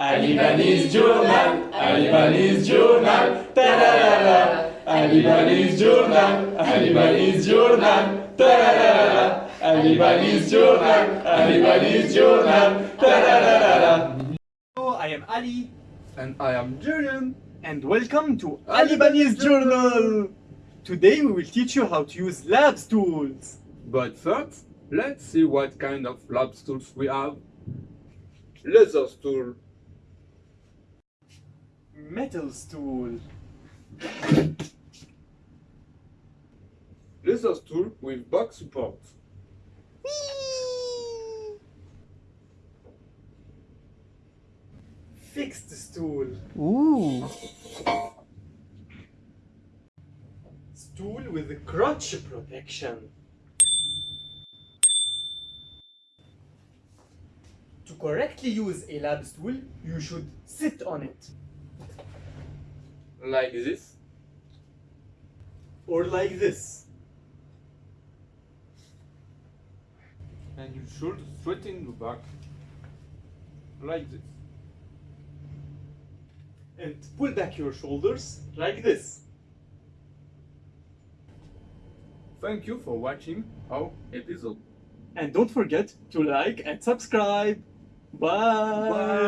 Alibanese Journal, Alibanese Journal, tararara. Alibanese Journal, Alibanese Journal, tararara. Alibanese Journal, Alibanese Journal, tararara. Hello, I am Ali And I am Julian. and welcome to Alibanese Journal. Today we will teach you how to use labs tools. But first, let's see what kind of lab tools we have. Laser tool, Metals tool, laser stool with back support, fixed stool, Ooh. stool with crotch protection. To correctly use a lab stool, you should sit on it like this. or like this. And you should straighten the back, like this. And pull back your shoulders like this. Thank you for watching our episode. And don't forget to like and subscribe. Bye. Bye.